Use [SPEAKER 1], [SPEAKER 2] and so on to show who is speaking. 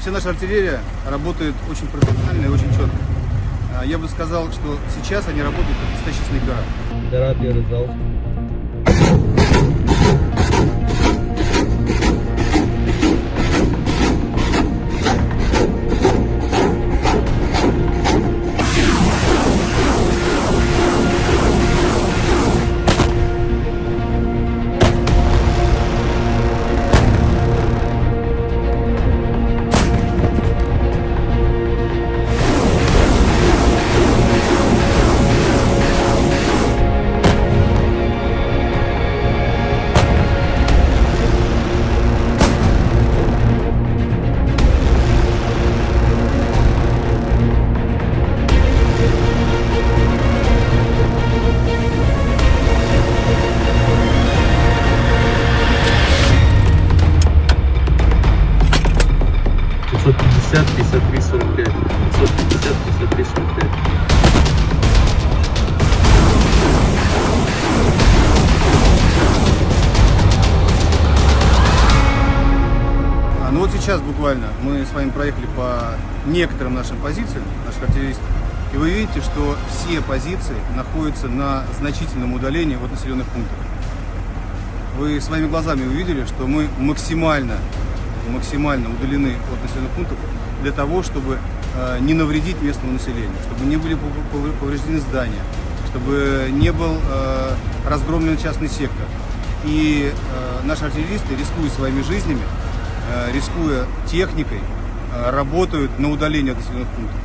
[SPEAKER 1] Вся наша артиллерия работает очень профессионально и очень четко. А, Я бы сказал, что сейчас они работают как настоящие снайпера.
[SPEAKER 2] 550, 53, 45. 550, 53, 45.
[SPEAKER 1] А, ну вот сейчас буквально мы с вами проехали по некоторым нашим позициям, наших артиллеристов. И вы видите, что все позиции находятся на значительном удалении от населенных пунктов. Вы своими глазами увидели, что мы максимально максимально удалены от населенных пунктов для того, чтобы э, не навредить местному населению, чтобы не были пов- пов- повреждены здания, чтобы не был э, разгромлен частный сектор. И э, наши артиллеристы, рискуя своими жизнями, рискуя техникой, работают на удалении от населенных пунктов.